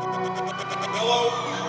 Hello.